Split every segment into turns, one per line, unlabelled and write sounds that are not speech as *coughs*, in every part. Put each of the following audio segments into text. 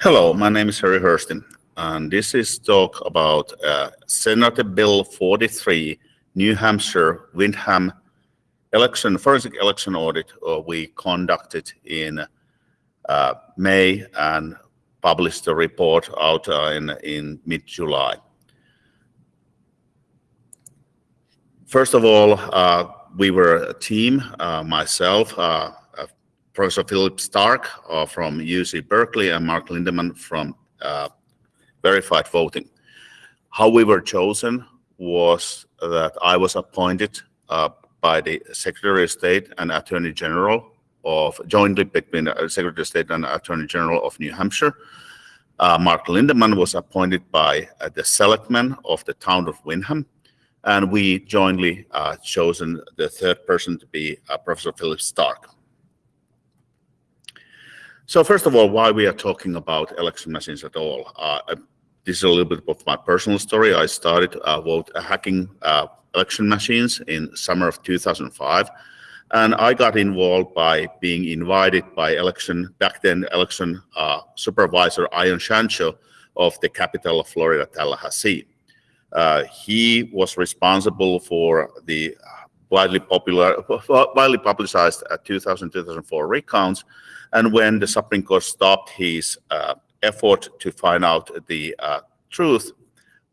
Hello, my name is Harri Hursti, and this is talk about uh, Senate Bill 43, New Hampshire Windham election, forensic election audit uh, we conducted in uh, May and published the report out uh, in, in mid-July. First of all, uh, we were a team, uh, myself, Professor Philip Stark from UC Berkeley and Mark Lindeman from Verified Voting. How we were chosen was that I was appointed by the Secretary of State and Attorney General of jointly between the Secretary of State and Attorney General of New Hampshire. Uh, Mark Lindeman was appointed by uh, the selectmen of the town of Windham, and we jointly uh, chosen the third person to be uh, Professor Philip Stark. So first of all, why we are talking about election machines at all? Uh, this is a little bit of my personal story. I started uh, vote hacking election machines in summer of 2005. And I got involved by being invited by election, back then election uh, supervisor Ion Sancho of the capital of Florida, Tallahassee. Uh, he was responsible for the widely popular, widely publicized 2000-2004 recounts. And when the Supreme Court stopped his uh, effort to find out the uh, truth,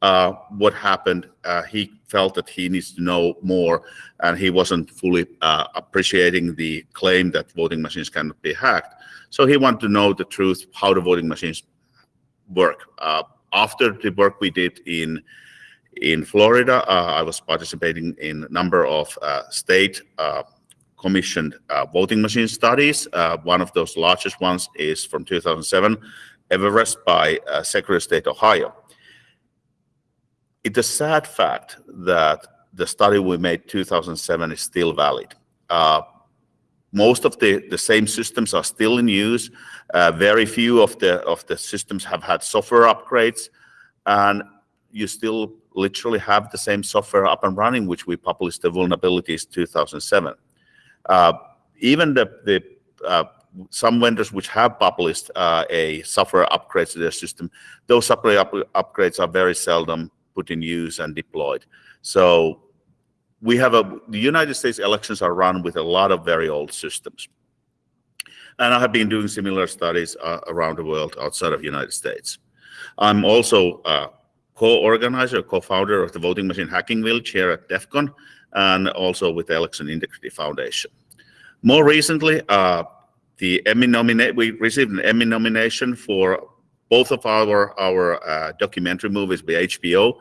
uh, what happened, uh, he felt that he needs to know more, and he wasn't fully uh, appreciating the claim that voting machines cannot be hacked. So he wanted to know the truth, how the voting machines work. Uh, after the work we did in in Florida, I was participating in a number of state commissioned voting machine studies. one of those largest ones is from 2007, Everest by Secretary of State Ohio it's a sad fact that the study we made 2007 is still valid. Uh, most of the, the same systems are still in use. Uh, very few of the of the systems have had software upgrades, and you still literally have the same software up and running, which we published the vulnerabilities 2007. Uh, even the the uh, some vendors which have published uh, a software upgrade to their system, those software up upgrades are very seldom put in use and deployed. So we have a, the United States elections are run with a lot of very old systems. And I have been doing similar studies uh, around the world outside of the United States. I'm also a co-organizer, co-founder of the Voting Machine Hacking Village here at DEF CON, and also with the Election Integrity Foundation. More recently, uh, the Emmy nominate we received an Emmy nomination for both of our our uh, documentary movies by HBO.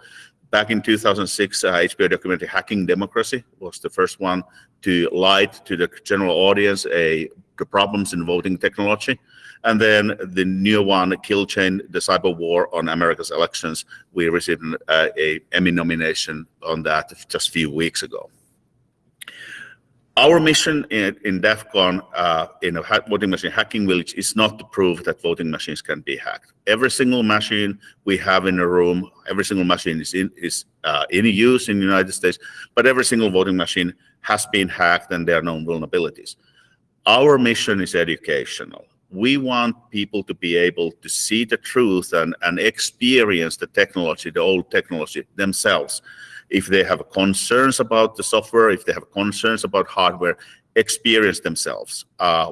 Back in 2006, uh, HBO documentary "Hacking Democracy" was the first one to light to the general audience a the problems in voting technology. And then the new one, Kill Chain, the cyber war on America's elections, we received an, uh, a Emmy nomination on that just a few weeks ago. Our mission in, in DEF CON, uh, in a voting machine hacking village, is not to prove that voting machines can be hacked. Every single machine we have in a room, every single machine is in, is uh, in use in the United States, but every single voting machine has been hacked and there are known vulnerabilities. Our mission is educational. We want people to be able to see the truth and, and experience the technology, the old technology themselves if they have concerns about the software, if they have concerns about hardware, experience themselves uh,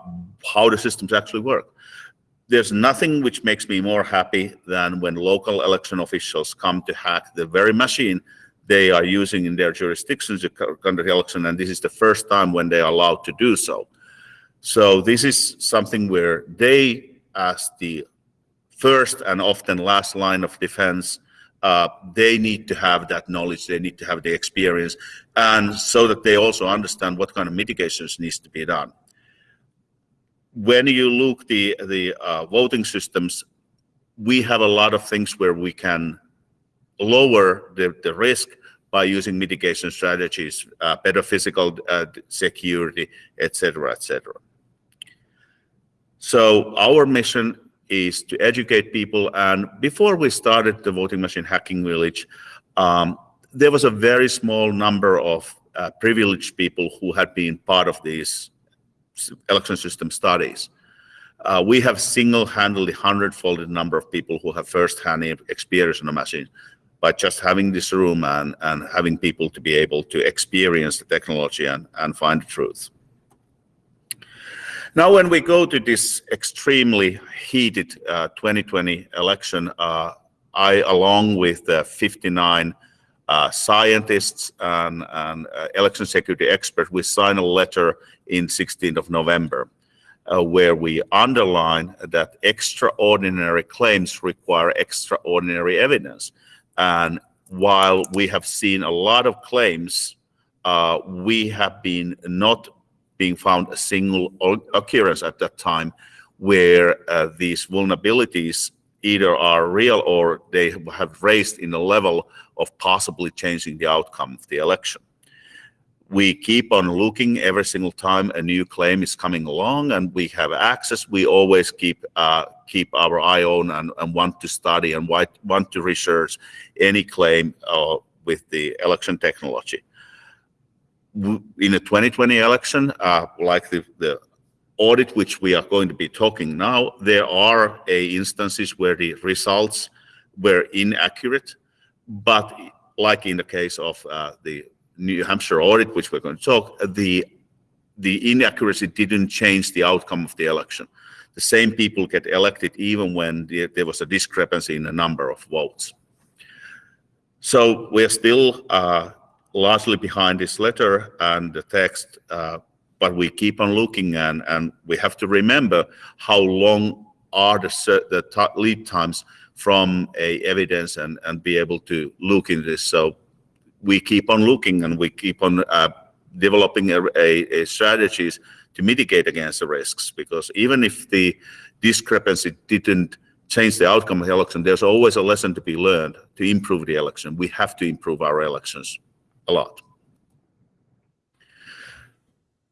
how the systems actually work. There's nothing which makes me more happy than when local election officials come to hack the very machine they are using in their jurisdictions to conduct election, and this is the first time when they are allowed to do so. So this is something where they, as the first and often last line of defense, uh, they need to have that knowledge, they need to have the experience, and so that they also understand what kind of mitigations needs to be done. When you look the the uh, voting systems, we have a lot of things where we can lower the, the risk by using mitigation strategies, uh, better physical uh, security, etc., etc. So our mission is to educate people. And before we started the Voting Machine Hacking Village, um, there was a very small number of uh, privileged people who had been part of these election system studies. uh, we have single-handedly hundred-folded number of people who have first-hand experience on the machine by just having this room and, and having people to be able to experience the technology and, and find the truth. Now, when we go to this extremely heated uh, 2020 election, uh, I, along with the 59 uh, scientists and, and uh, election security experts, we signed a letter in 16th of November uh, where we underline that extraordinary claims require extraordinary evidence. And while we have seen a lot of claims, uh, we have been not being found a single occurrence at that time where uh, these vulnerabilities either are real or they have raised in the level of possibly changing the outcome of the election. We keep on looking every single time a new claim is coming along and we have access. We always keep uh, keep our eye on and, and, want to study and want to research any claim uh, with the election technology in the 2020 election uh, like the, the audit which we are going to be talking now there are a instances where the results were inaccurate but like in the case of uh, the New Hampshire audit, which we're going to talk, the the inaccuracy didn't change the outcome of the election. The same people get elected even when the, there was a discrepancy in the number of votes. So we're still uh, largely behind this letter and the text, uh, but we keep on looking and, and we have to remember how long are the, the lead times from a evidence and, and be able to look in this. So we keep on looking and we keep on uh, developing a, a, a, strategies to mitigate against the risks because even if the discrepancy didn't change the outcome of the election, there's always a lesson to be learned to improve the election. We have to improve our elections a lot.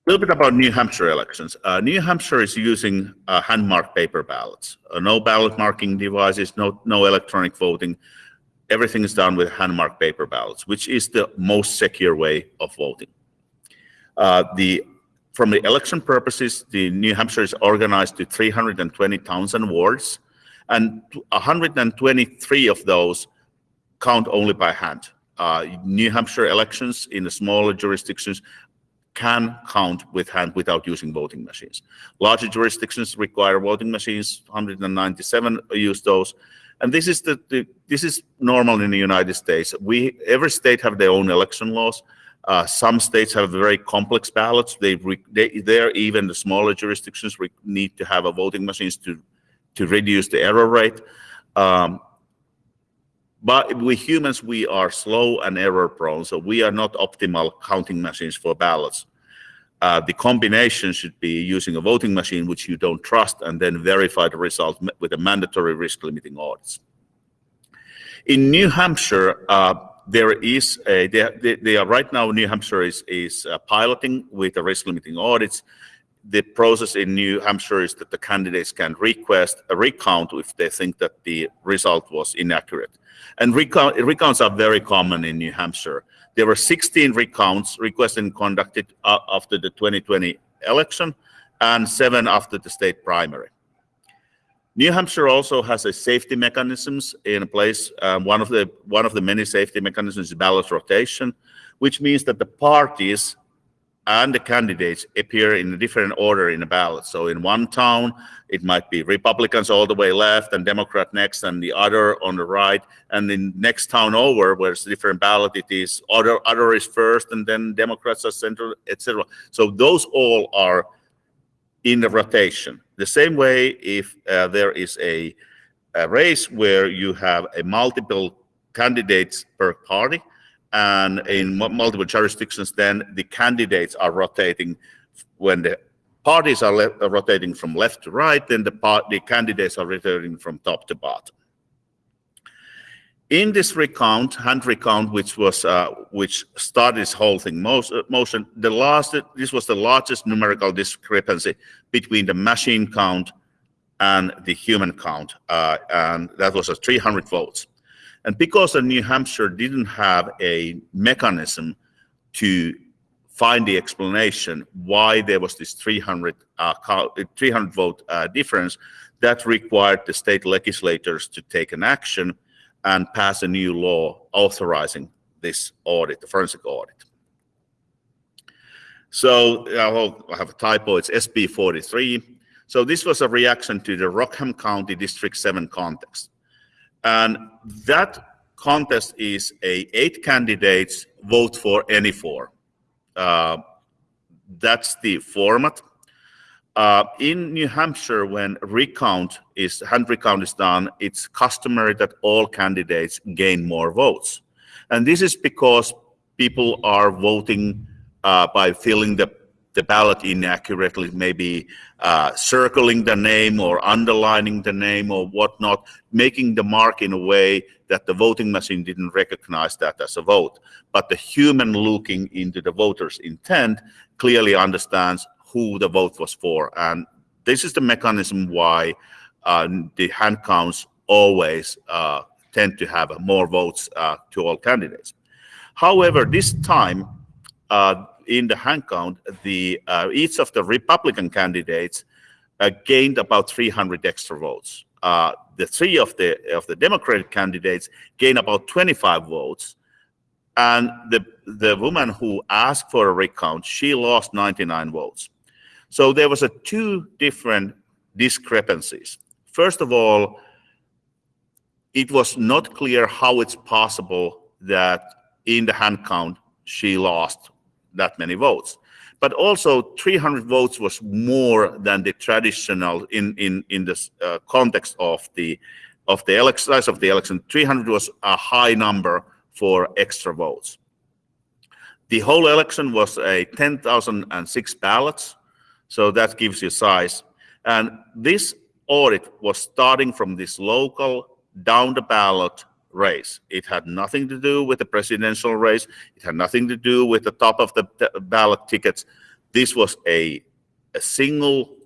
A little bit about New Hampshire elections. Uh, New Hampshire is using uh, hand-marked paper ballots. Uh, no ballot marking devices, no, no electronic voting everything is done with hand-marked paper ballots, which is the most secure way of voting. Uh, the from the election purposes, the New Hampshire is organized to 320 towns and wards, and 123 of those count only by hand. Uh, New Hampshire elections in the smaller jurisdictions can count with hand without using voting machines. Larger jurisdictions require voting machines, 197 use those, and this is the, the, this is normal in the United States. We every state have their own election laws. Uh, some states have very complex ballots. They, they there even the smaller jurisdictions need to have a voting machines to to reduce the error rate. Um, but we humans, we are slow and error prone, so we are not optimal counting machines for ballots. Uh, the combination should be using a voting machine which you don't trust and then verify the result with a mandatory risk limiting audits. In New Hampshire, uh, there is a, they, they, are right now, New Hampshire is, is uh, piloting with the risk limiting audits. The process in New Hampshire is that the candidates can request a recount if they think that the result was inaccurate. And recount, recounts are very common in New Hampshire. There were 16 recounts requested and conducted uh, after the 2020 election and seven after the state primary. New Hampshire also has a safety mechanisms in place. Um, one of the one of the many safety mechanisms is ballot rotation, which means that the parties and the candidates appear in a different order in the ballot. So in one town, it might be Republicans all the way left and Democrat next and the other on the right. And in next town over, where it's a different ballot, it is other, other is first and then Democrats are center, etc. So those all are in the rotation. The same way if uh, there is a, a race where you have a multiple candidates per party, and in multiple jurisdictions, then the candidates are rotating when the parties are rotating from left to right, then the, part, the candidates are rotating from top to bottom. In this recount, hand recount, which was uh, which started this whole thing most, uh, motion, the last this was the largest numerical discrepancy between the machine count and the human count, uh, and that was a 300 votes. And because New Hampshire didn't have a mechanism to find the explanation why there was this 300, uh, 300 vote uh, difference that required the state legislators to take an action and pass a new law authorizing this audit, the forensic audit. So I have a typo, it's SB 43. So this was a reaction to the Rockingham County District 7 contest. And that contest is a eight candidates vote for any four. Uh, that's the format. Uh, in New Hampshire, when recount is hand recount is done, it's customary that all candidates gain more votes, and this is because people are voting uh, by filling the the ballot inaccurately, maybe uh, circling the name or underlining the name or whatnot, making the mark in a way that the voting machine didn't recognize that as a vote. But the human looking into the voter's intent clearly understands who the vote was for. And this is the mechanism why uh, the hand counts always uh, tend to have more votes uh, to all candidates. However, this time, uh, in the hand count, the uh, each of the Republican candidates uh, gained about 300 extra votes. Uh, the three of the of the Democratic candidates gained about 25 votes, and the the woman who asked for a recount she lost 99 votes. So there was a two different discrepancies. First of all, it was not clear how it's possible that in the hand count she lost that many votes. But also 300 votes was more than the traditional in in in the uh, context of the of the size of the election. 300 was a high number for extra votes. The whole election was a 10,006 ballots, so that gives you size. And this audit was starting from this local down the ballot race. It had nothing to do with the presidential race. It had nothing to do with the top of the ballot tickets. This was a, a single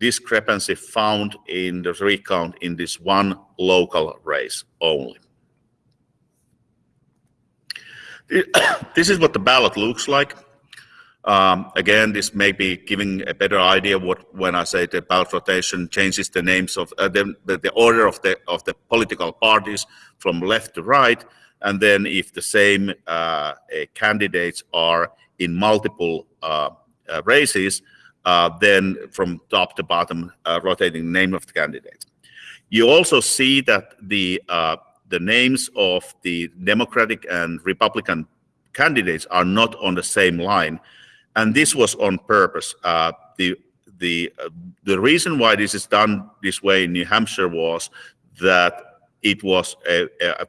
discrepancy found in the recount in this one local race only. This *coughs* is what the ballot looks like. Um, again, this may be giving a better idea what when I say the ballot rotation changes the names of uh, the, the order of the of the political parties from left to right, and then if the same uh, candidates are in multiple uh, uh races, uh, then from top to bottom uh, rotating the name of the candidate. You also see that the the names of the Democratic and Republican candidates are not on the same line and this was on purpose. Uh, the the uh, the reason why this is done this way in New Hampshire was that it was a, a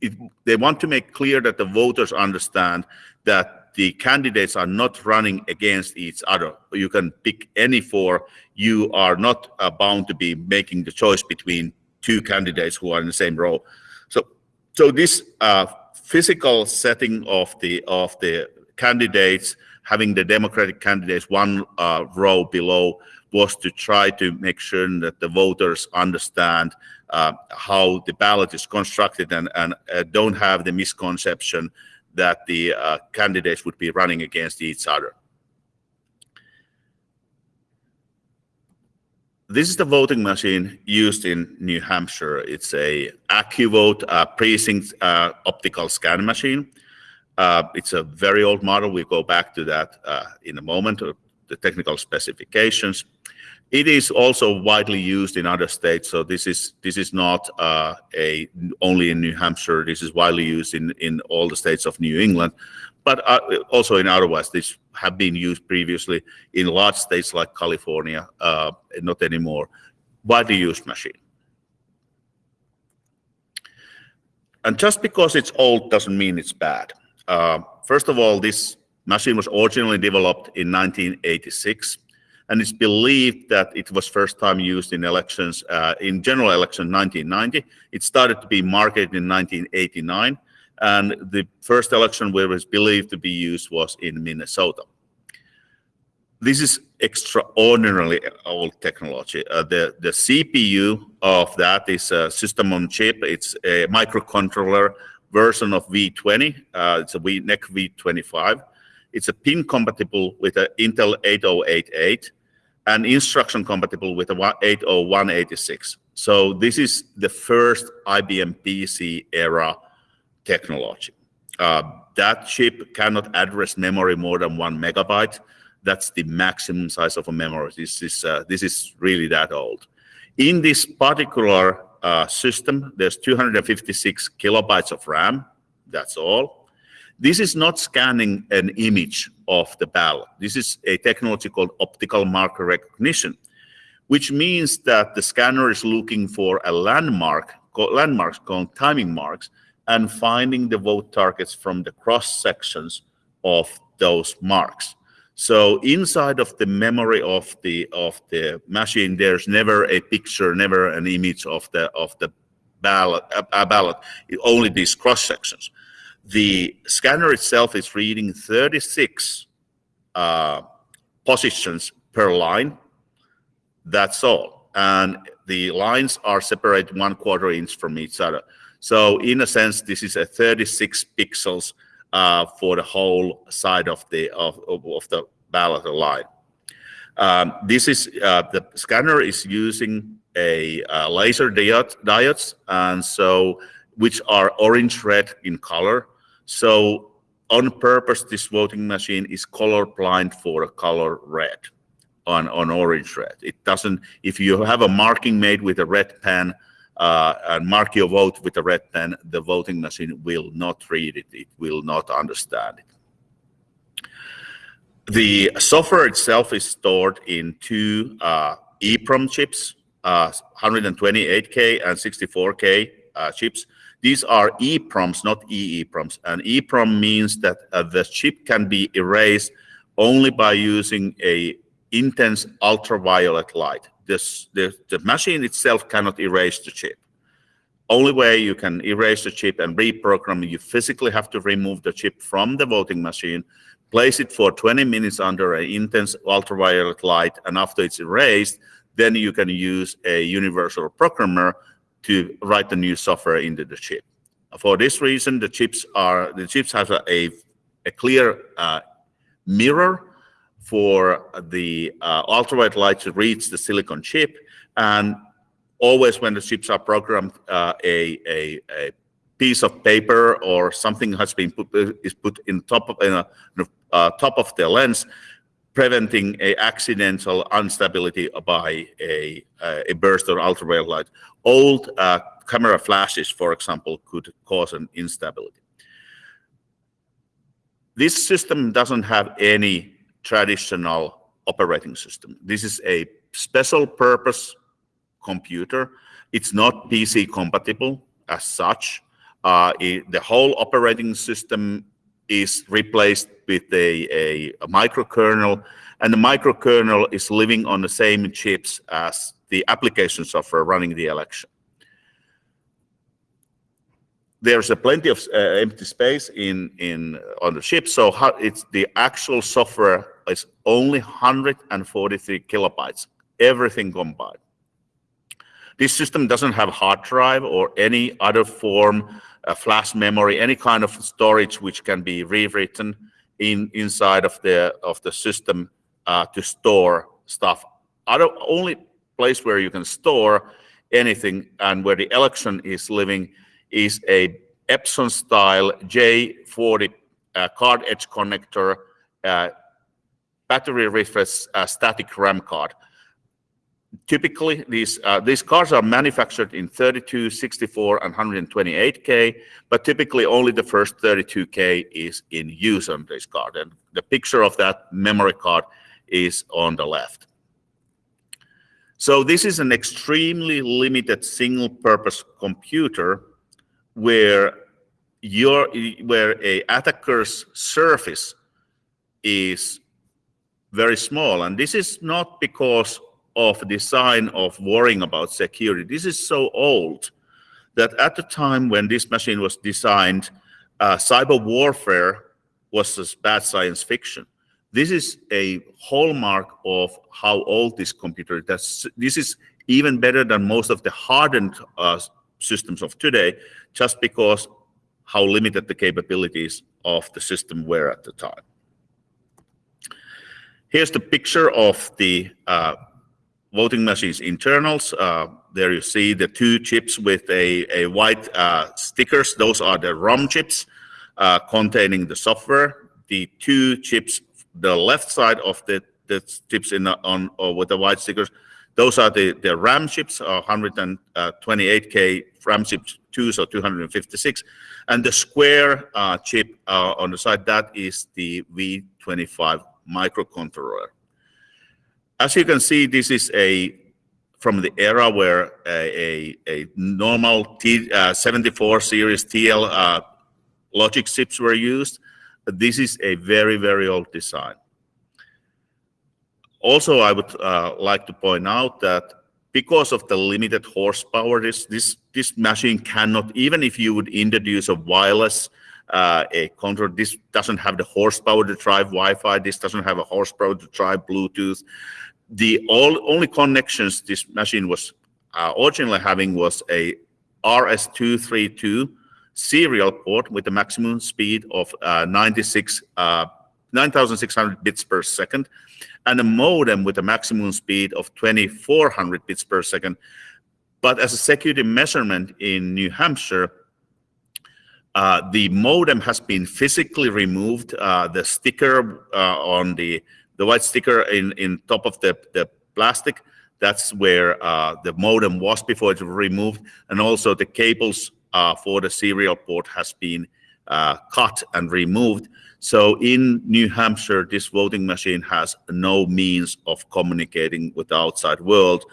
it, they want to make clear that the voters understand that the candidates are not running against each other. You can pick any four. You are not uh, bound to be making the choice between two candidates who are in the same row. So, so this uh, physical setting of the of the candidates having the Democratic candidates one uh, row below was to try to make sure that the voters understand uh, how the ballot is constructed and, and uh, don't have the misconception that the uh, candidates would be running against each other. This is the voting machine used in New Hampshire. It's a AccuVote uh, precinct uh, optical scan machine. Uh, it's a very old model. We'll go back to that uh, in a moment, uh, the technical specifications. It is also widely used in other states, so this is this is not a only in New Hampshire. This is widely used in in all the states of New England, but also in other otherwise. This have been used previously in large states like California, not anymore. Widely used machine. And just because it's old doesn't mean it's bad. Uh, first of all, this machine was originally developed in 1986, and it's believed that it was first time used in elections, uh, in general election 1990. It started to be marketed in 1989, and the first election where it was believed to be used was in Minnesota. This is extraordinarily old technology. Uh, the, the CPU of that is a system on chip. It's a microcontroller version of V20. Uh, it's a v, NEC V25. It's a pin compatible with an Intel 8088 and instruction compatible with a 80186. So this is the first IBM PC era technology. Uh, that chip cannot address memory more than one megabyte. That's the maximum size of a memory. This is uh, this is really that old. In this particular uh, system, there's 256 kilobytes of RAM. That's all. This is not scanning an image of the ballot. This is a technology called optical marker recognition, which means that the scanner is looking for a landmark, landmarks called timing marks, and finding the vote targets from the cross sections of those marks. So inside of the memory of the of the machine, there's never a picture, never an image of the of the ballot, a, ballot. Only these cross sections. The scanner itself is reading 36 uh, positions per line. That's all, and the lines are separated one quarter inch from each other. So in a sense, this is a 36 pixels uh, for the whole side of the of, of the ballot line. Um, this is uh, the scanner is using a uh, laser diode diodes, and so which are orange red in color. So on purpose, this voting machine is color blind for a color red on on orange red. It doesn't. If you have a marking made with a red pen, uh, and mark your vote with a red pen, the voting machine will not read it. It will not understand it. The software itself is stored in two uh, EPROM chips, uh, 128K and 64K uh, chips. These are EPROMs, not EEPROMs. And EPROM means that uh, the chip can be erased only by using a intense ultraviolet light this, the, the machine itself cannot erase the chip. Only way you can erase the chip and reprogram, you physically have to remove the chip from the voting machine, place it for 20 minutes under an intense ultraviolet light, and after it's erased, then you can use a universal programmer to write the new software into the chip. For this reason, the chips are the chips have a, a, clear uh, mirror for the uh, ultraviolet light to reach the silicon chip. And always when the chips are programmed, uh, a, a, a, piece of paper or something has been put is put in top of in a, uh, top of the lens, preventing a accidental instability by a a burst of ultraviolet light. Old uh, camera flashes, for example, could cause an instability. This system doesn't have any traditional operating system. This is a special purpose computer. It's not PC compatible as such. Uh, it, the whole operating system is replaced with a, a, a microkernel, and the microkernel is living on the same chips as the application software running the election there's a plenty of uh, empty space in in on the chip so how it's the actual software is only 143 kilobytes everything combined this system doesn't have hard drive or any other form uh, flash memory any kind of storage which can be rewritten in inside of the of the system uh, to store stuff. Other only place where you can store anything and where the election is living is a Epson style J40 uh, card edge connector uh, battery refresh uh, static RAM card. Typically, these uh, these cards are manufactured in 32, 64, and 128K, but typically only the first 32K is in use on this card. And the picture of that memory card is on the left. So this is an extremely limited single-purpose computer where your where a attacker's surface is very small. And this is not because of design of worrying about security. This is so old that at the time when this machine was designed uh, cyber warfare was just bad science fiction. This is a hallmark of how old this computer is. This is even better than most of the hardened uh, systems of today just because how limited the capabilities of the system were at the time. Here's the picture of the uh, voting machine's internals. Uh, there you see the two chips with a, a white uh, stickers. Those are the ROM chips uh, containing the software. The two chips, the left side of the, the chips in the, on or with the white stickers, those are the, the RAM chips, uh, 128K RAM chip 2, so 256. And the square uh, chip uh, on the side, that is the V25 microcontroller. As you can see, this is a from the era where a, a, a normal T, uh, 74 series TL uh, logic chips were used. This is a very, very old design. Also, I would uh, like to point out that because of the limited horsepower, this, this, this machine cannot, even if you would introduce a wireless uh, a control. This doesn't have the horsepower to drive Wi-Fi. This doesn't have a horsepower to drive Bluetooth the all, only connections this machine was uh, originally having was a RS-232 serial port with a maximum speed of uh, 96, uh, 9,600 bits per second, and a modem with a maximum speed of 2,400 bits per second. But as a security measurement in New Hampshire, uh, the modem has been physically removed. Uh, the sticker uh, on the the white sticker in, in top of the, the plastic, that's where uh, the modem was before it was removed. And also the cables uh, for the serial port has been cut and removed. So in New Hampshire, this voting machine has no means of communicating with the outside world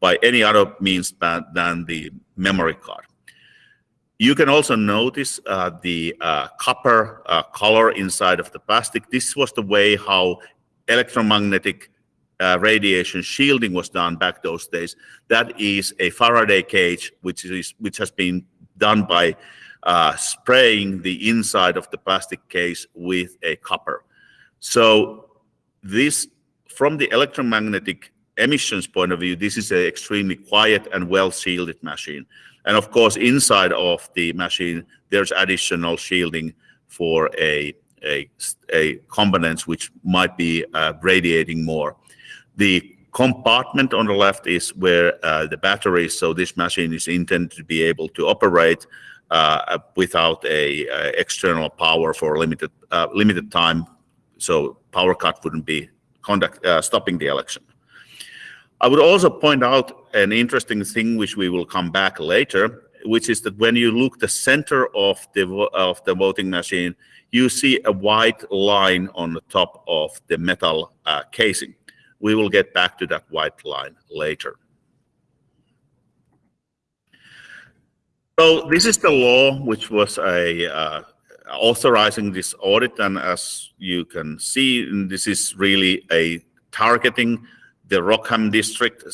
by any other means than the memory card. You can also notice uh, the uh, copper uh, color inside of the plastic. This was the way how electromagnetic uh, radiation shielding was done back those days. That is a Faraday cage, which is which has been done by uh, spraying the inside of the plastic case with a copper. So this, from the electromagnetic emissions point of view, this is an extremely quiet and well shielded machine. And of course, inside of the machine, there's additional shielding for a a, a components which might be uh, radiating more. The compartment on the left is where uh, the battery is. So this machine is intended to be able to operate without a, a, external power for limited uh, limited time. So power cut wouldn't be conduct uh, stopping the election. I would also point out an interesting thing which we will come back later, which is that when you look the center of the of the voting machine, you see a white line on the top of the metal uh, casing. We will get back to that white line later. So this is the law which was a uh, authorizing this audit, and as you can see, this is really a targeting the Rockingham district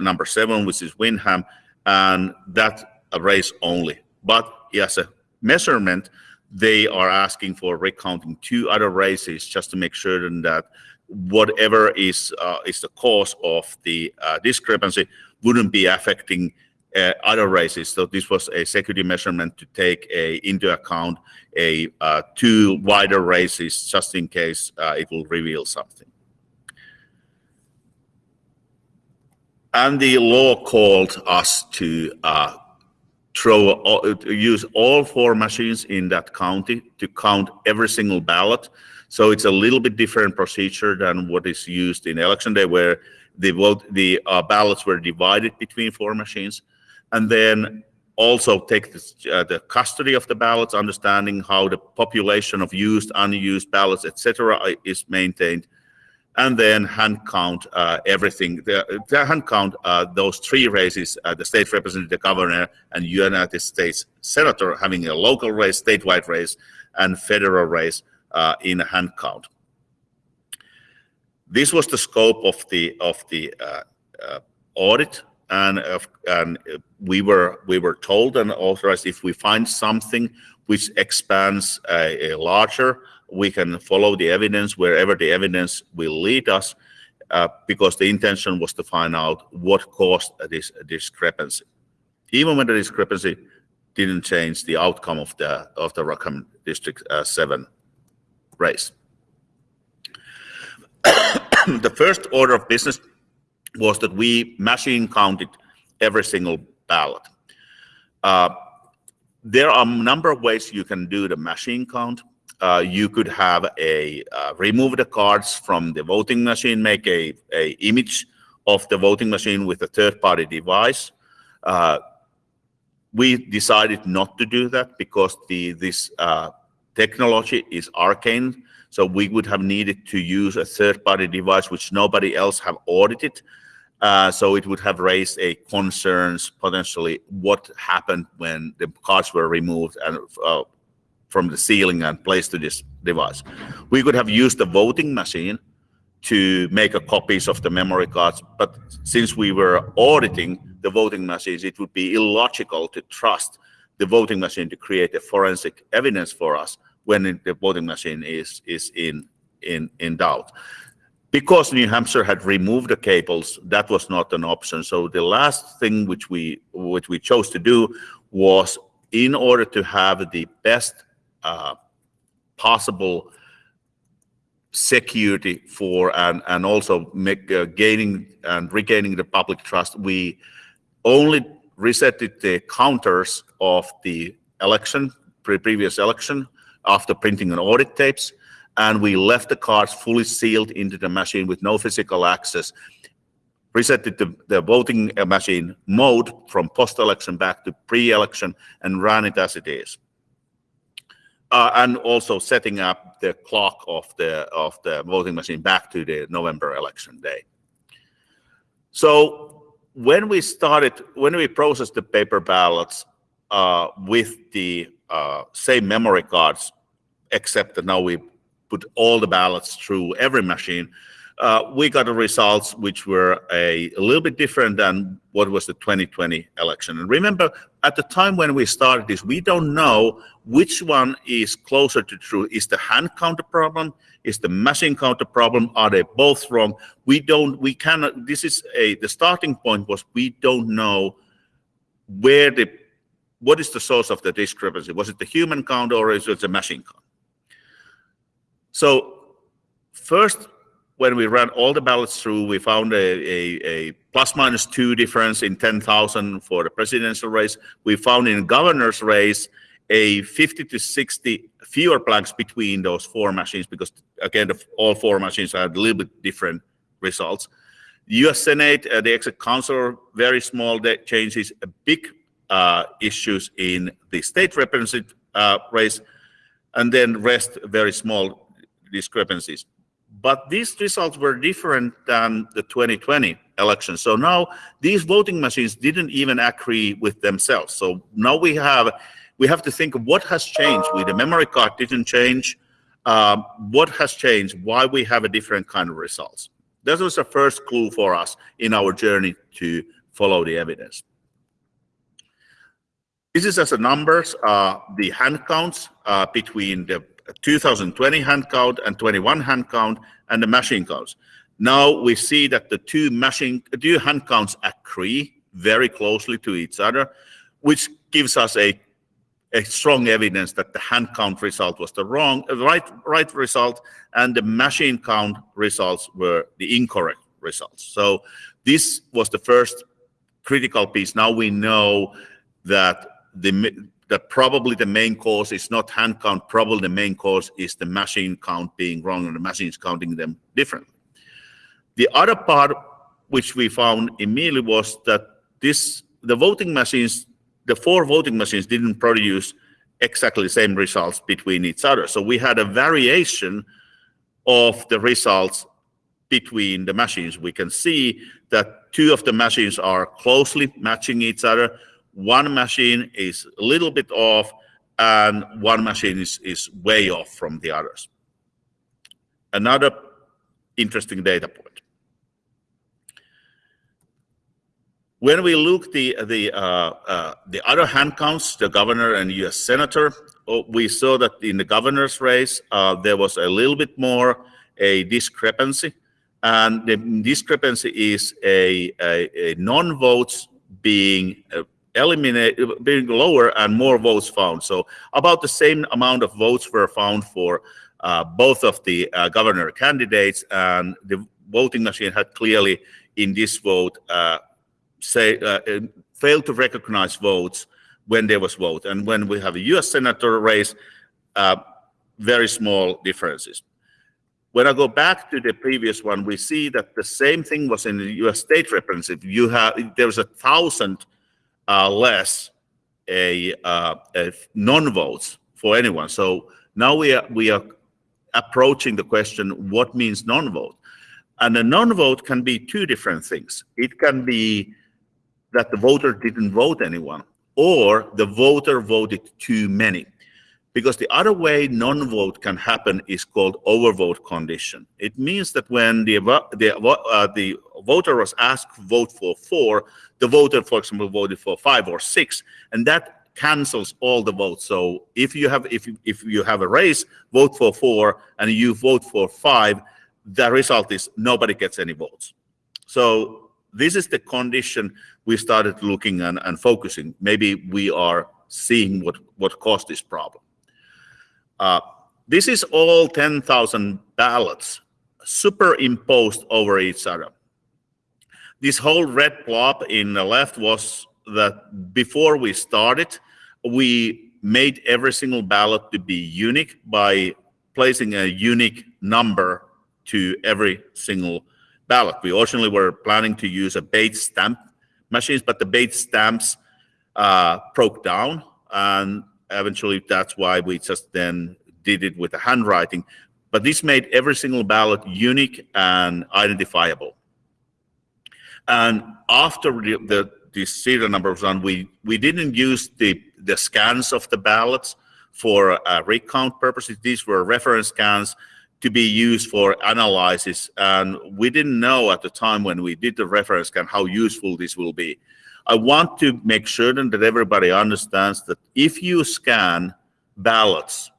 number seven, which is Windham, and that race only. But as a measurement, they are asking for recounting two other races just to make sure that whatever is uh, is the cause of the uh, discrepancy wouldn't be affecting uh, other races. So this was a security measurement to take a, into account a uh, two wider races just in case uh, it will reveal something. And the law called us to uh, throw use all four machines in that county to count every single ballot. So it's a little bit different procedure than what is used in election day, where the vote the uh, ballots were divided between four machines, and then also take this, uh, the custody of the ballots, understanding how the population of used, unused ballots, etc., is maintained, and then hand count uh, everything. The, the, hand count uh, those three races, uh, the state representative, governor, and United States senator having a local race, statewide race, and federal race uh, in hand count. This was the scope of the of the uh, audit, and and we were we were told and authorized if we find something which expands a, larger we can follow the evidence wherever the evidence will lead us uh, because the intention was to find out what caused this discrepancy. Even when the discrepancy didn't change the outcome of the of the Rockingham District uh, 7 race. *coughs* the first order of business was that we machine counted every single ballot. Uh, there are a number of ways you can do the machine count. Uh, you could have a uh, remove the cards from the voting machine, make a, a image of the voting machine with a third-party device. Uh, we decided not to do that because the this uh, technology is arcane. So we would have needed to use a third-party device which nobody else have audited. Uh, so it would have raised a concerns potentially what happened when the cards were removed and uh, from the ceiling and placed to this device. We could have used the voting machine to make a copies of the memory cards, but since we were auditing the voting machines, it would be illogical to trust the voting machine to create a forensic evidence for us when the voting machine is is in in in doubt because New Hampshire had removed the cables, that was not an option. So the last thing which we which we chose to do was, in order to have the best uh, possible security for and and also make uh, gaining and regaining the public trust, we only resetted the counters of the election, pre previous election, after printing an audit tapes and we left the cards fully sealed into the machine with no physical access, resetted the, the voting machine mode from post-election back to pre-election and ran it as it is. Uh, and also setting up the clock of the of the voting machine back to the November election day. So when we started, when we processed the paper ballots uh, with the uh, same memory cards, except that now we put all the ballots through every machine, uh, we got the results which were a, a, little bit different than what was the 2020 election. And remember, at the time when we started this, we don't know which one is closer to true. Is the hand count a problem? Is the machine count a problem? Are they both wrong? We don't, we cannot, this is a, the starting point was we don't know where the, what is the source of the discrepancy? Was it the human count or is it the machine count? So first, when we ran all the ballots through, we found a, a, a plus minus two difference in 10,000 for the presidential race. We found in governor's race a 50 to 60 fewer blanks between those four machines because again, the, all four machines had a little bit different results. U.S. Senate, uh, the exec council, very small changes, big uh, issues in the state representative uh, race, and then rest very small discrepancies. But these results were different than the 2020 election. So now these voting machines didn't even agree with themselves. So now we have we have to think of what has changed. With the memory card didn't change. Um, what has changed? Why we have a different kind of results? That was the first clue for us in our journey to follow the evidence. This is as a numbers, uh, the hand counts uh, between the 2020 hand count and 21 hand count and the machine counts. Now we see that the two machine, two hand counts agree very closely to each other, which gives us a, a strong evidence that the hand count result was the wrong, uh, right, right result, and the machine count results were the incorrect results. So this was the first critical piece. Now we know that the that probably the main cause is not hand count, probably the main cause is the machine count being wrong and the machine is counting them differently. The other part which we found immediately was that this the voting machines, the four voting machines didn't produce exactly the same results between each other. So we had a variation of the results between the machines. We can see that two of the machines are closely matching each other, one machine is a little bit off and one machine is, is way off from the others. Another interesting data point. When we look the the uh, uh, the other hand counts, the governor and U.S. senator, oh, we saw that in the governor's race uh, there was a little bit more a discrepancy, and the discrepancy is a, a, a non-votes being uh, eliminate being lower and more votes found. So about the same amount of votes were found for uh, both of the uh, governor candidates, and the voting machine had clearly in this vote uh, say uh, failed to recognize votes when there was vote. And when we have a U.S. senator race, uh, very small differences. When I go back to the previous one, we see that the same thing was in the U.S. state representative. You have there was a thousand uh, less a, uh, a non-votes for anyone. So now we are we are approaching the question: what means non-vote? And a non-vote can be two different things. It can be that the voter didn't vote anyone, or the voter voted too many. Because the other way non-vote can happen is called overvote condition. It means that when the the, uh, the voter was asked to vote for four, the voter, for example, voted for five or six, and that cancels all the votes. So if you have if you, if you have a race, vote for four, and you vote for five, the result is nobody gets any votes. So this is the condition we started looking and, and focusing. Maybe we are seeing what what caused this problem. Uh, this is all 10,000 ballots superimposed over each other. This whole red blob in the left was that before we started, we made every single ballot to be unique by placing a unique number to every single ballot. We originally were planning to use a Bates stamp machines, but the Bates stamps uh, broke down and eventually that's why we just then did it with the handwriting. But this made every single ballot unique and identifiable. And after the, the, serial number was done, we, we didn't use the, the scans of the ballots for uh, recount purposes. These were reference scans to be used for analysis. And we didn't know at the time when we did the reference scan how useful this will be. I want to make certain that everybody understands that if you scan ballots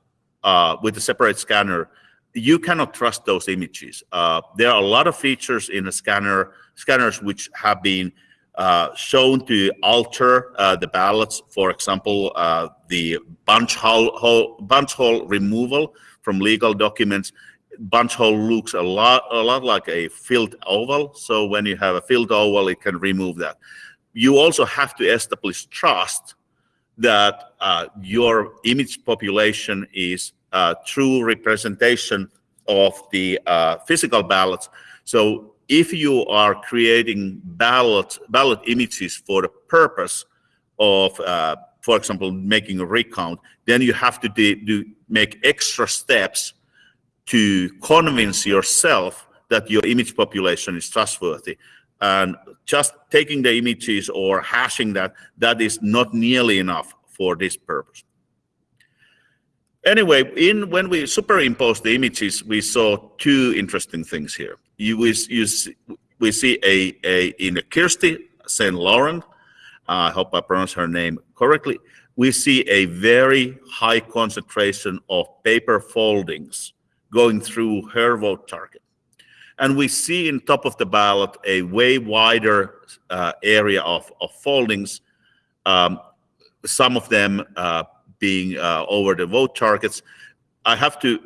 uh, with a separate scanner, you cannot trust those images. Uh, there are a lot of features in the scanner scanners which have been uh, shown to alter uh, the ballots. For example, uh, the bunch hole, hole, bunch hole removal from legal documents. Bunch hole looks a lot a lot like a filled oval. So when you have a filled oval, it can remove that you also have to establish trust that uh, your image population is a true representation of the uh, physical ballots. So if you are creating ballot ballot images for the purpose of, uh, for example, making a recount, then you have to do make extra steps to convince yourself that your image population is trustworthy and just taking the images or hashing that, that is not nearly enough for this purpose. Anyway, in when we superimposed the images, we saw two interesting things here. You, we, you see, we see a, a in a Kirsty St. Laurent, uh, I hope I pronounce her name correctly, we see a very high concentration of paper foldings going through her vote target. And we see in top of the ballot a way wider uh, area of, of foldings, um, some of them uh, being uh, over the vote targets. I have to,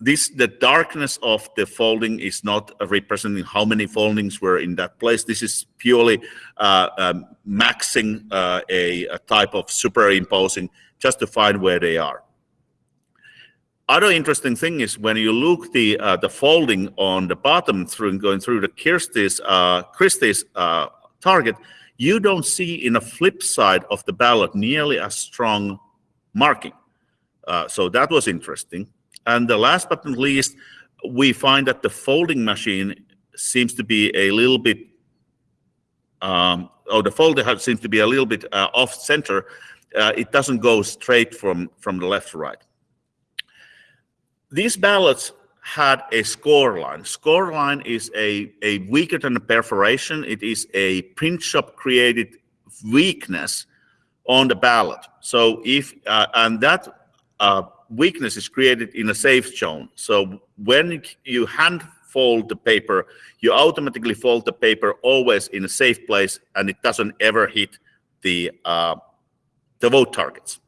this the darkness of the folding is not representing how many foldings were in that place. This is purely uh, um, maxing uh, a, a type of superimposing just to find where they are other interesting thing is when you look the uh, the folding on the bottom through going through the Kirsty's uh, Kristi's uh, target, you don't see in a flip side of the ballot nearly as strong marking. Uh, so that was interesting. And the last but not least, we find that the folding machine seems to be a little bit, um, the folder seems to be a little bit uh, off center. Uh, it doesn't go straight from from the left to right these ballots had a score line. Score line is a, a weaker than a perforation. It is a print shop created weakness on the ballot. So if, uh, and that uh, weakness is created in a safe zone. So when you hand fold the paper, you automatically fold the paper always in a safe place and it doesn't ever hit the, uh, the vote targets.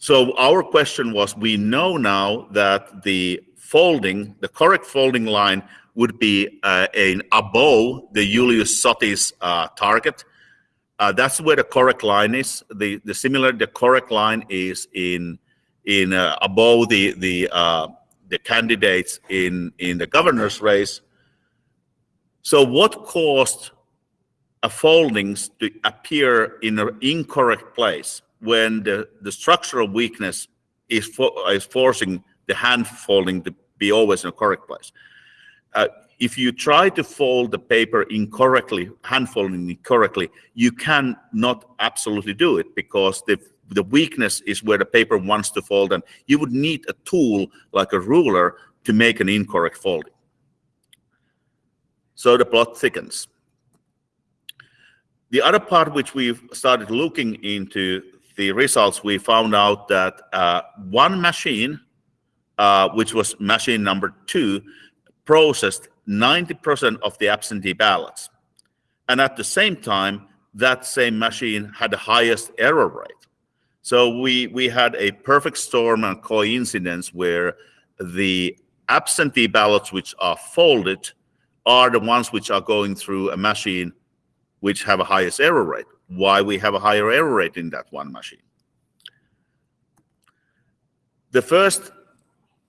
So our question was, we know now that the folding, the correct folding line would be uh, an above the Julius Soti's uh, target. Uh, that's where the correct line is. The the similar the correct line is in in uh, above the the uh, the candidates in in the governor's race. So what caused a foldings to appear in an incorrect place when the, the structural weakness is, for, is forcing the hand folding to be always in a correct place. Uh, if you try to fold the paper incorrectly, hand folding incorrectly, you can not absolutely do it because the the weakness is where the paper wants to fold and you would need a tool like a ruler to make an incorrect folding. So the plot thickens. The other part which we've started looking into the results, we found out that uh, one machine, uh, which was machine number two, processed 90% of the absentee ballots. And at the same time, that same machine had the highest error rate. So we, we had a perfect storm and coincidence where the absentee ballots which are folded are the ones which are going through a machine which have a highest error rate. Why we have a higher error rate in that one machine? The first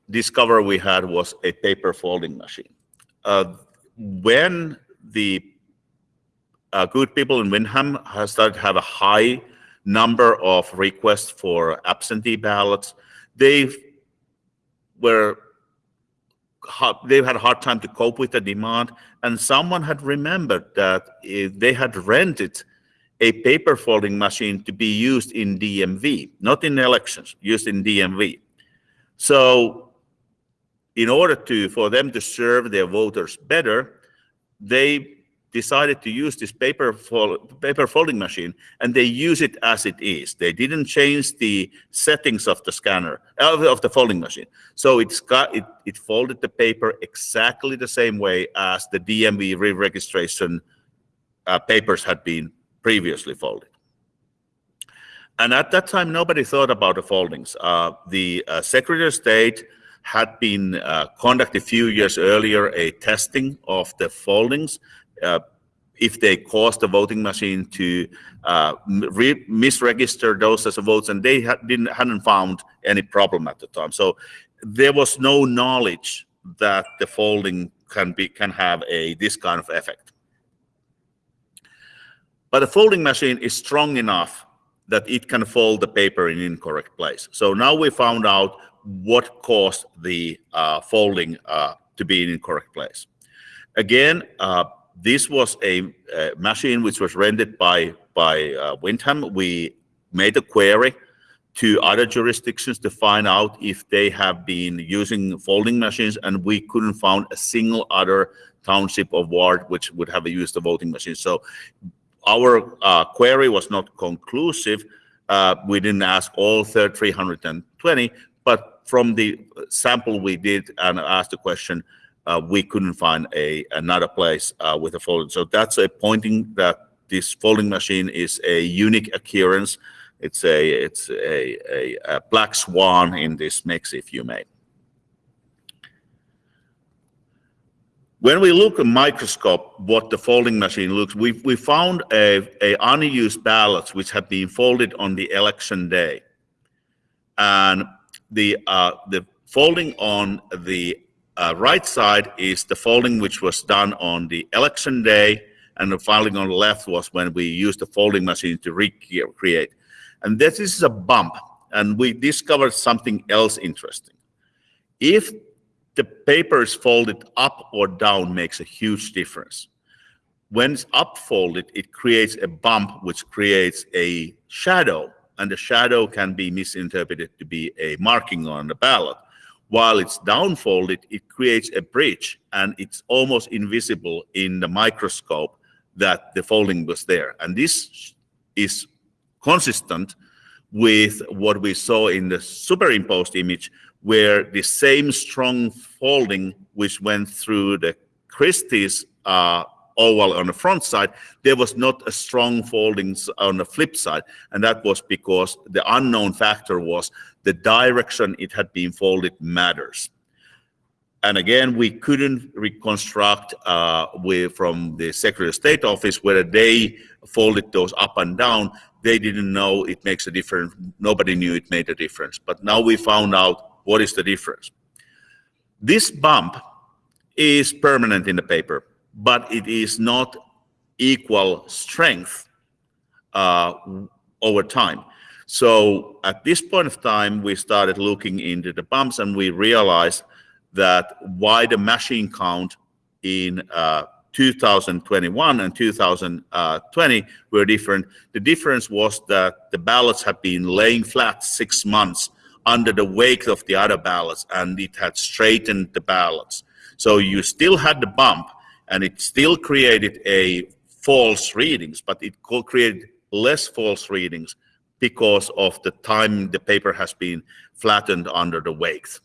discovery we had was a paper folding machine. Uh, when the uh, good people in Windham have started to have a high number of requests for absentee ballots. They were they had a hard time to cope with the demand, and someone had remembered that they had rented a paper folding machine to be used in DMV, not in elections, used in DMV. So in order to for them to serve their voters better, they decided to use this paper, fold, paper folding machine and they use it as it is. They didn't change the settings of the scanner, of the folding machine. So it's got, it, it folded the paper exactly the same way as the DMV re-registration uh, papers had been previously folded. And at that time, nobody thought about the foldings. Uh, the uh, Secretary of State had been uh, conducted a few years earlier a testing of the foldings uh, if they caused the voting machine to uh, misregister those as votes, and they ha didn't hadn't found any problem at the time. So there was no knowledge that the folding can be can have a this kind of effect. But the folding machine is strong enough that it can fold the paper in incorrect place. So now we found out what caused the uh, folding uh, to be in incorrect place. Again, uh, this was a, a, machine which was rented by by uh, Windham. We made a query to other jurisdictions to find out if they have been using folding machines, and we couldn't find a single other township or ward which would have used a voting machine. So our uh, query was not conclusive. Uh, we didn't ask all 320, but from the sample we did and asked the question, uh, we couldn't find a another place uh, with a folding. So that's a pointing that this folding machine is a unique occurrence. It's a it's a, a, a black swan in this mix, if you may. When we look at microscope, what the folding machine looks, we we found a, a unused ballots which had been folded on the election day, and the uh, the folding on the uh, right side is the folding which was done on the election day, and the folding on the left was when we used the folding machine to recreate. And this is a bump, and we discovered something else interesting. If the paper is folded up or down makes a huge difference. When it's upfolded, it creates a bump which creates a shadow, and the shadow can be misinterpreted to be a marking on the ballot while it's downfolded, it creates a bridge and it's almost invisible in the microscope that the folding was there. And this is consistent with what we saw in the superimposed image, where the same strong folding which went through the Kristi's uh, oval on the front side, there was not a strong foldings on the flip side. And that was because the unknown factor was the direction it had been folded matters. And again, we couldn't reconstruct uh, from the Secretary of State office whether they folded those up and down. They didn't know it makes a difference. Nobody knew it made a difference. But now we found out what is the difference. This bump is permanent in the paper, but it is not equal strength uh, over time. So at this point of time, we started looking into the bumps and we realized that why the machine count in uh, 2021 and 2020 were different. The difference was that the ballots had been laying flat six months under the weight of the other ballots and it had straightened the ballots. So you still had the bump and it still created a false readings, but it created less false readings because of the time the paper has been flattened under the weight.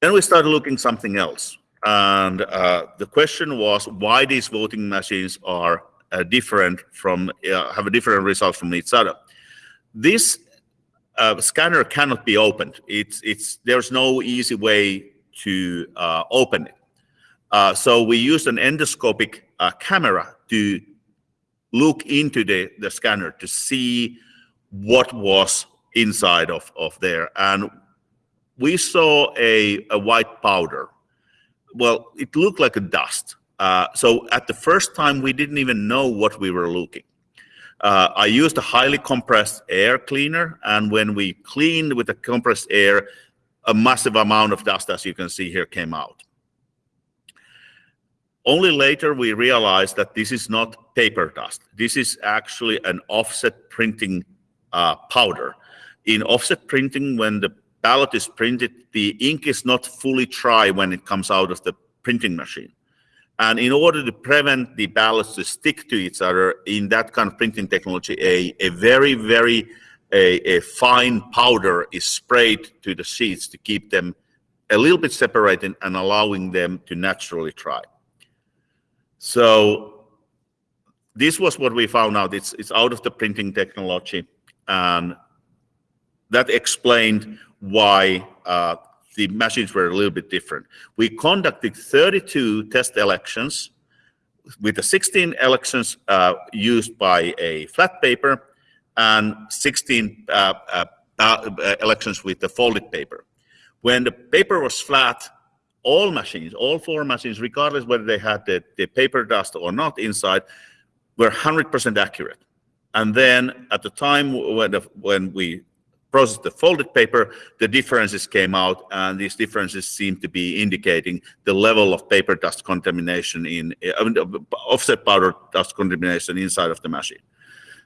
Then we started looking something else. And uh, the question was why these voting machines are uh, different from, uh, have a different result from each other. This uh, scanner cannot be opened. It's, it's, there's no easy way to uh, open it. Uh, so we used an endoscopic camera to look into the, the scanner to see what was inside of, of there. And we saw a, a white powder. Well, it looked like a dust. Uh, so at the first time, we didn't even know what we were looking. Uh, I used a highly compressed air cleaner, and when we cleaned with the compressed air, a massive amount of dust, as you can see here, came out. Only later we realized that this is not paper dust. This is actually an offset printing uh, powder. In offset printing, when the ballot is printed, the ink is not fully dry when it comes out of the printing machine. And in order to prevent the ballots to stick to each other in that kind of printing technology, a, a very, very a, a fine powder is sprayed to the sheets to keep them a little bit separated and allowing them to naturally dry. So this was what we found out. It's, it's out of the printing technology. And that explained why uh, the machines were a little bit different. We conducted 32 test elections with the 16 elections uh, used by a flat paper and 16 uh, uh, uh, elections with the folded paper. When the paper was flat, all machines, all four machines, regardless whether they had the, the paper dust or not inside, were 100% accurate. And then at the time when, the, when we processed the folded paper, the differences came out, and these differences seem to be indicating the level of paper dust contamination in uh, offset powder dust contamination inside of the machine.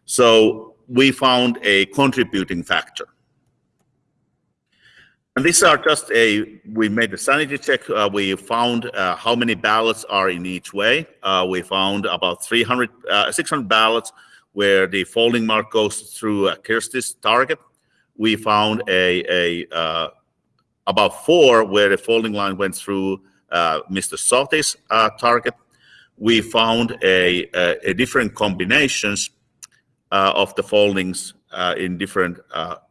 So we found a contributing factor. And these are just a, we made a sanity check. Uh, we found uh, how many ballots are in each way. Uh, we found about 300, uh, 600 ballots where the folding mark goes through Kirsti's target. We found a, a uh, about four where the folding line went through uh, Mr. Soti's uh, target. We found a, a, a different combinations uh, of the foldings in different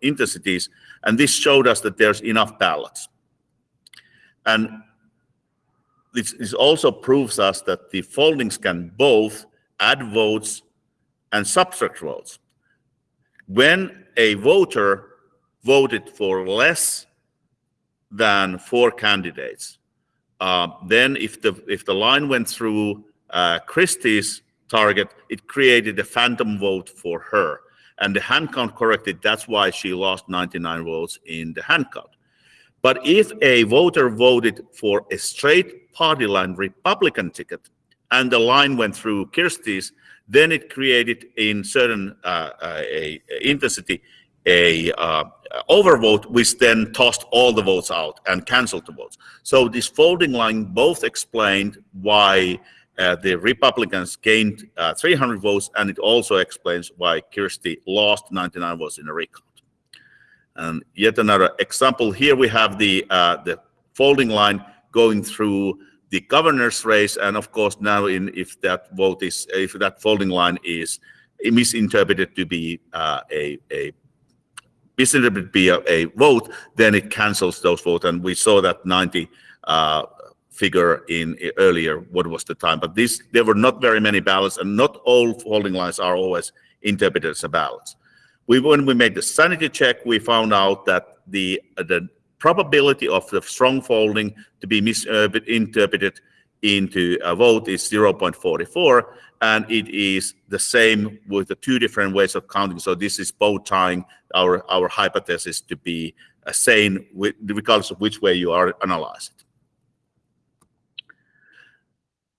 intensities and this showed us that there's enough ballots. And this, this also proves us that the foldings can both add votes and subtract votes. When a voter voted for less than four candidates, uh, then if the if the line went through uh, Kristi's target, it created a phantom vote for her and the hand count corrected. That's why she lost 99 votes in the hand count. But if a voter voted for a straight party line Republican ticket and the line went through Kirsti's, then it created in certain uh, uh, a, a intensity a uh, overvote, which then tossed all the votes out and canceled the votes. So this folding line both explained why uh, the Republicans gained uh, 300 votes, and it also explains why Kirsty lost 99 votes in a recount. And yet another example here we have the uh, the folding line going through the governor's race, and of course now in if that vote is if that folding line is misinterpreted to be uh, a a to be a, a, vote, then it cancels those votes. And we saw that 90 uh, figure in earlier, what was the time. But this, there were not very many ballots, and not all folding lines are always interpreted as ballots. We, when we made the sanity check, we found out that the, uh, the probability of the strong folding to be misinterpreted into a vote is 0.44 and it is the same with the two different ways of counting. So this is both tying our our hypothesis to be a sane regardless of which way you are analyzing it.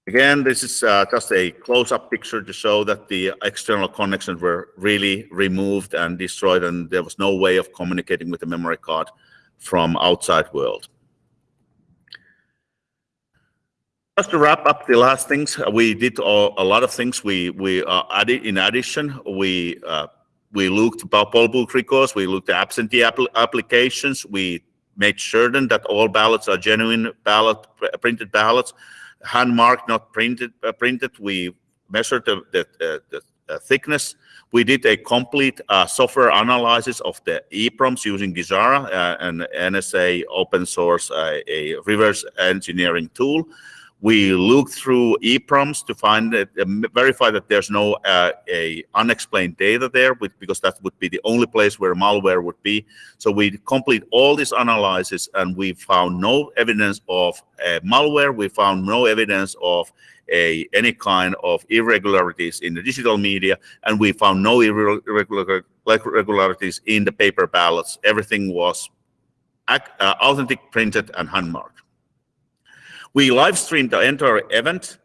Again this is uh, just a close-up picture to show that the external connections were really removed and destroyed and there was no way of communicating with the memory card from outside world Just to wrap up the last things, uh, we did a lot of things. We we uh, added in addition, we uh, we looked about poll book records. We looked at absentee apl applications. We made certain that all ballots are genuine ballot printed ballots, hand marked, not printed. Uh, printed. We measured the the, uh, the thickness. We did a complete uh, software analysis of the EEPROMs using Ghidra, an NSA open source, a reverse engineering tool. We look through EEPROMs to find that, uh, verify that there's no uh, a unexplained data there, with, because that would be the only place where malware would be. So we complete all this analysis, and we found no evidence of uh, malware. We found no evidence of a, any kind of irregularities in the digital media, and we found no irregularities in the paper ballots. Everything was uh, authentic, printed, and handmarked. We live streamed the entire event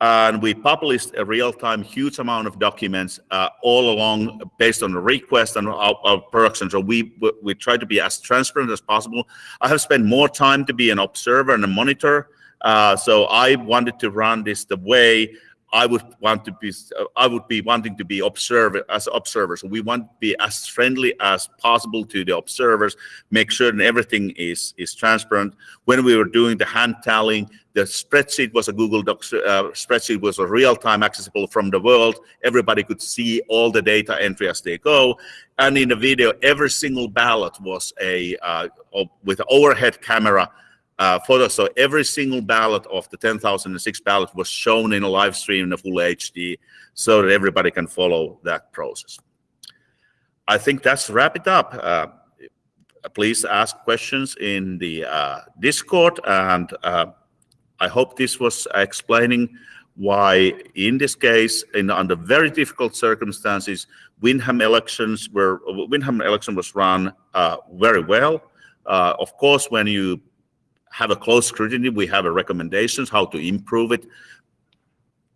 and we published a real-time huge amount of documents uh, all along based on the request and our, our, production. So we we try to be as transparent as possible. I have spent more time to be an observer and a monitor. Uh, so I wanted to run this the way I would want to be, I would be wanting to be observer as observers. We want to be as friendly as possible to the observers, make sure that everything is is transparent. When we were doing the hand tallying, the spreadsheet was a Google Docs uh, spreadsheet was a real-time accessible from the world. Everybody could see all the data entry as they go. And in the video, every single ballot was a uh, with overhead camera uh, photos. So every single ballot of the 10,006 ballots was shown in a live stream in a full HD so that everybody can follow that process. I think that's wrap it up. Uh, please ask questions in the uh, Discord and uh, I hope this was explaining why in this case in under very difficult circumstances Windham elections were Windham election was run uh, very well. Uh, of course, when you have a close scrutiny. We have a recommendations how to improve it.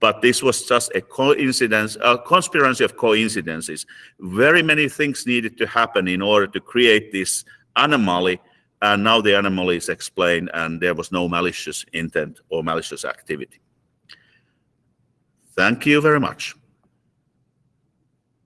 But this was just a coincidence, a conspiracy of coincidences. Very many things needed to happen in order to create this anomaly. And now the anomaly is explained and there was no malicious intent or malicious activity. Thank you very much.